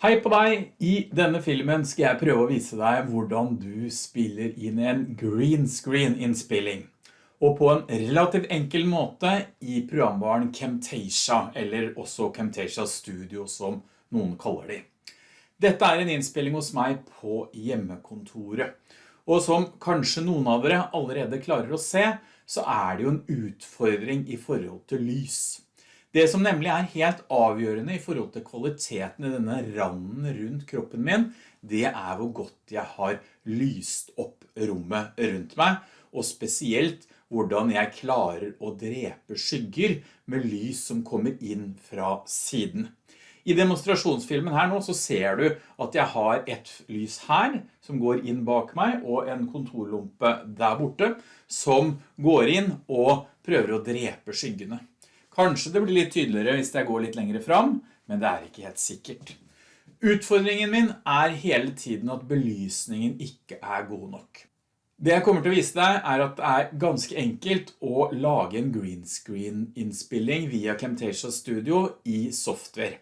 Hei på deg! I denne filmen skal jeg prøve å vise deg hvordan du spiller inn en green screen innspilling. Og på en relativt enkel måte i programvaren Camtasia, eller også Camtasia Studio som noen kaller de. Dette er en innspilling hos meg på hjemmekontoret. Og som kanskje noen av dere allerede klarer å se, så er det jo en utfordring i forhold til lys. Det som nemlig er helt avgjørende i forhold til kvaliteten i denne randen rundt kroppen min, det er hvor godt jeg har lyst opp rommet rundt meg, og spesielt hvordan jeg klarer å drepe skygger med lys som kommer inn fra siden. I demonstrasjonsfilmen her nå så ser du at jeg har et lys her som går inn bak meg og en kontorlompe der borte som går inn og prøver å drepe skyggene. Kanskje det blir litt tydeligere hvis jeg går litt lengre fram, men det er ikke helt sikkert. Utfordringen min er hele tiden at belysningen ikke er god nok. Det jeg kommer til å vise deg er at det er ganske enkelt å lage en green screen innspilling via Camtasia Studio i software.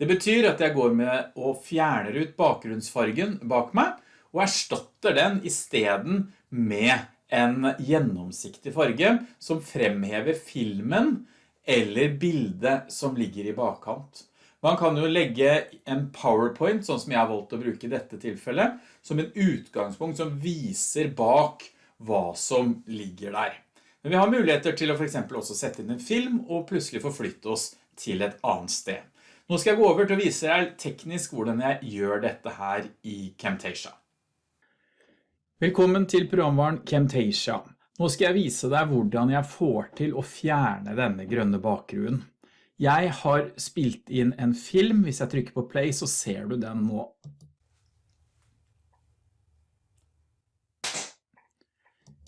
Det betyr at jeg går med og fjerner ut bakgrunnsfargen bak meg og erstatter den i stedet med en gjennomsiktig farge som fremhever filmen eller bildet som ligger i bakkant. Man kan jo legge en PowerPoint, sånn som jeg har valgt å bruke i dette tilfellet, som en utgangspunkt som viser bak hva som ligger der. Men vi har muligheter til å for eksempel også sette inn en film og plutselig forflytte oss til et annet sted. Nå skal jeg gå over til å vise deg teknisk hvordan jeg gjør dette her i Camtasia. Velkommen til programvaren Camtasia. Nå skal jeg vise deg hvordan jeg får til å fjerne denne grønne bakgrunnen. Jeg har spilt inn en film, hvis jeg trykker på play så ser du den nå.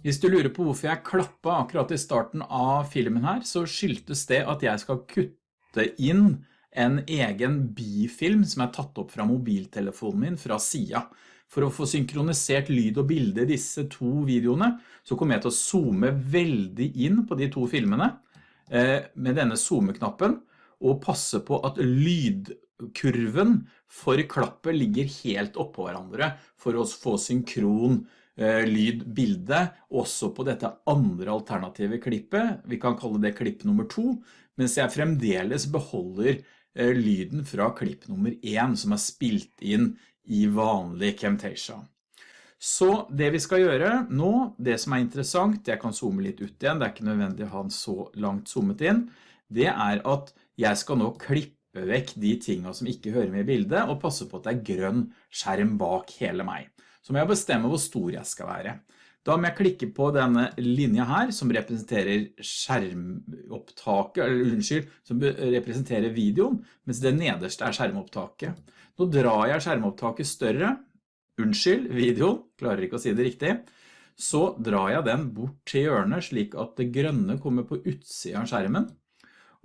Hvis du lurer på hvorfor jeg klappet akkurat i starten av filmen her, så skyldtes det at jeg skal kutte inn en egen bifilm som er tatt opp fra mobiltelefonen min fra siden. For å få synkronisert lyd og bilde i disse to videoene, så kommer jeg til å zoome veldig inn på de to filmene eh, med denne zoome-knappen, og passe på at lydkurven for klappet ligger helt oppå hverandre for å få synkron eh, lyd-bilde også på dette andre alternative klippet. Vi kan kalle det klipp nummer to, mens jeg fremdeles beholder eh, lyden fra klipp nummer 1 som er spilt inn i vanlig Camtasia. Så det vi skal gjøre nå, det som er interessant, jeg kan zoome litt ut igjen, det er ikke nødvendig å ha den så langt zoomet inn, det er at jeg skal nå klippe vekk de tingene som ikke hører med i bildet, og passe på at det er grønn skjerm bak hele meg. Så må jeg bestemme hvor stor jeg skal være. Da må jeg klikke på denne linja her, som representerer skjermopptaket, eller unnskyld, som representerer videoen, mens det nederste er skjermopptaket. Nå drar jeg skjermopptaket større, unnskyld, videoen, klarer ikke å si det riktig, så drar jeg den bort til hjørnet slik at det grønne kommer på utsiden av skjermen.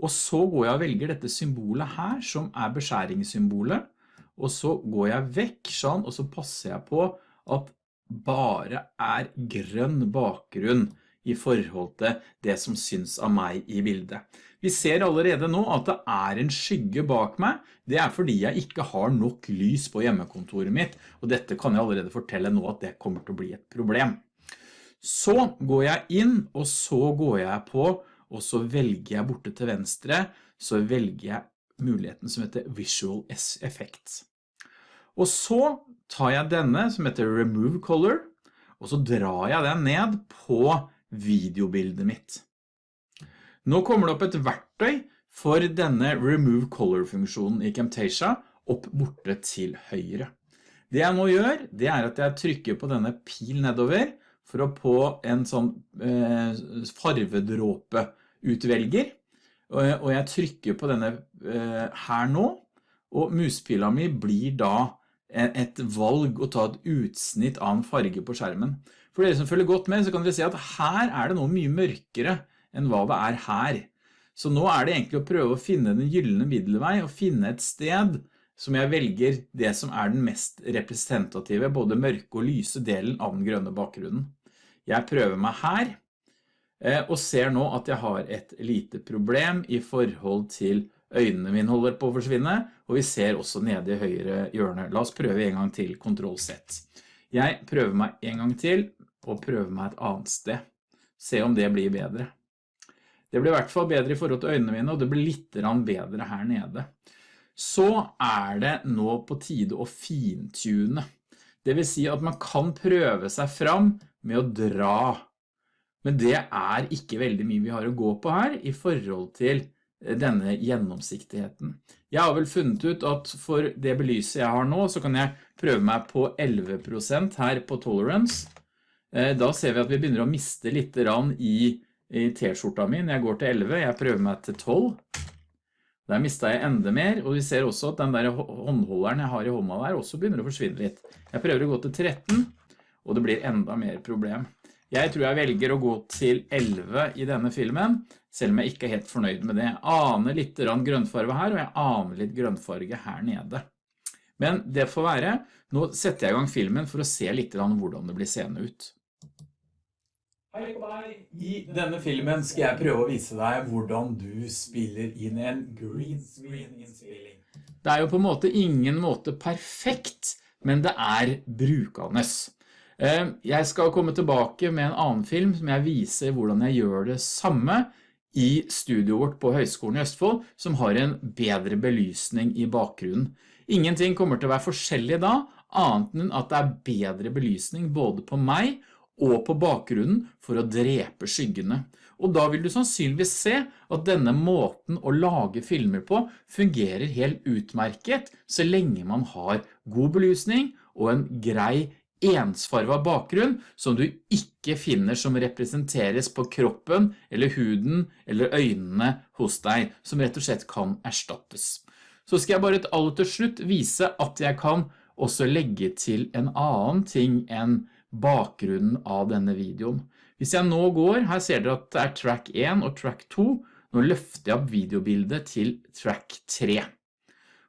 Og så går jeg og velger dette symbolet her, som er beskjæringssymbolet, og så går jeg vekk sånn, og så passer jeg på at bare er grønn bakgrunn i forhold til det som syns av meg i bildet. Vi ser allerede nå at det er en skygge bak meg. Det er fordi jeg ikke har nok lys på hjemmekontoret mitt, og dette kan jeg allerede fortelle nå at det kommer til å bli et problem. Så går jeg inn, og så går jeg på, og så velger jeg borte til venstre, så velger jeg muligheten som heter Visual Effects. Og så tar jeg denne som heter Remove Color, og så drar jeg den ned på videobildet mitt. Nå kommer det opp et verktøy for denne Remove Color-funksjonen i Camtasia opp borte til høyre. Det jeg nå gjør, det er at jeg trykker på denne pil nedover for å på en sånn eh, farvedråpe utvelger, og jeg trykker på denne eh, her nå, og muspila mi blir da et valg å ta et utsnitt av en farge på skjermen. For dere som følger godt med, så kan dere se at her er det noe mye mørkere enn hva det er her. Så nå er det egentlig å prøve å finne den gyllene middelvei og finne et sted som jeg velger det som er den mest representative, både mørke og lyse delen av den grønne bakgrunnen. Jeg prøver meg her, eh, og ser nå at jeg har et lite problem i forhold til øynene mine holder på å forsvinne, og vi ser også nede i høyre hjørne. La oss prøve en gang til, Ctrl Z. Jeg prøver meg en gang til, og prøver meg et annet sted. Se om det blir bedre. Det blir i hvert fall bedre i forhold til øynene mine, og det blir litt bedre her nede. Så er det nå på tide å fintune. Det vil si at man kan prøve seg fram med å dra. Men det er ikke veldig mye vi har å gå på her i forhold til denne gjennomsiktigheten. Jeg har vel funnet ut at for det belyset jeg har nå, så kan jeg prøve meg på 11% her på tolerance. Eh, da ser vi at vi begynner å miste litt i, i t-skjorta min. Jeg går til 11, jeg prøver meg til 12. Der mistet jeg enda mer, og vi ser også at den der håndholderen jeg har i hånda der også begynner å forsvinne litt. Jeg prøver å gå til 13, og det blir enda mer problem. Jeg tror jeg velger å gå til 11 i denne filmen, selv om jeg ikke er helt fornøyd med det. Jeg aner litt grønnfarge her, og jeg aner litt grønnfarge her nede. Men det får være. Nå setter jeg i gang filmen for å se litt hvordan det blir seende ut. Hei på deg! I denne filmen skal jeg prøve å vise deg hvordan du spiller inn en green screen-innspilling. Det er jo på en måte ingen måte perfekt, men det er brukende. Eh, jeg skal komme tilbake med en annen film som jeg viser hvordan jeg gjør det samme i studio vårt på Høgskolen i Østfold, som har en bedre belysning i bakgrunnen. Ingenting kommer til å være forskjellig da, annet enn at det er bedre belysning både på meg og på bakgrunnen for å drepe skyggene. Og da vil du sannsynligvis se at denne måten å lage filmer på fungerer helt utmerket så lenge man har god belysning og en grei ensfarva bakgrunn som du ikke finner som representeres på kroppen eller huden eller øynene hos deg, som rett og slett kan erstattes. Så skal jeg bare aller til slutt vise at jeg kan også legge til en annen ting enn bakgrunnen av denne videoen. Hvis jeg nå går, her ser dere at det er track 1 og track 2, nå løfter jeg opp videobildet til track 3.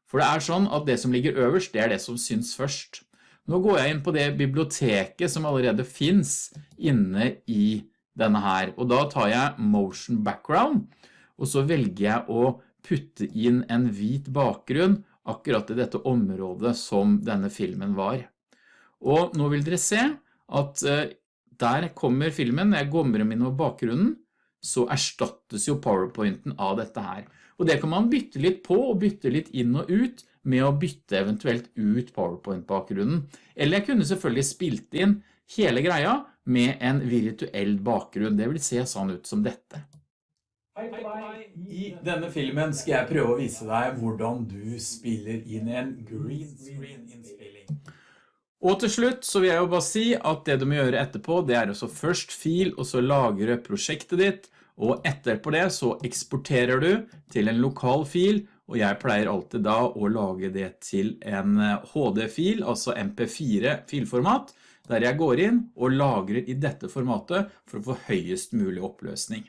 For det er sånn at det som ligger øverst, det er det som syns først. Nå går jeg inn på det biblioteket som allerede finns inne i denne her, og da tar jeg Motion Background, og så velger jeg å putte inn en hvit bakgrunn akkurat i dette området som denne filmen var. Og nå vil dere se at eh, der kommer filmen, når jeg gommer inn over bakgrunnen, så erstattes jo PowerPointen av dette her. Og det kan man bytte litt på og bytte litt inn og ut med å bytte eventuelt ut PowerPoint-bakgrunnen. Eller jeg kunne selvfølgelig spilt inn hele greia med en virtuell bakgrunn. Det vil se sånn ut som dette. Hei på deg! I denne filmen skal jeg prøve å vise deg hvordan du spiller inn en green screen-innspilling. Og til slutt så vil jeg jo bare si at det du må gjøre etterpå, det er så først fil og så lagre prosjektet ditt, og etterpå det så eksporterer du til en lokal fil, og jeg pleier alltid da å lage det til en HD-fil, altså MP4-filformat, der jeg går inn og lagrer i dette formatet for å få høyest mulig oppløsning.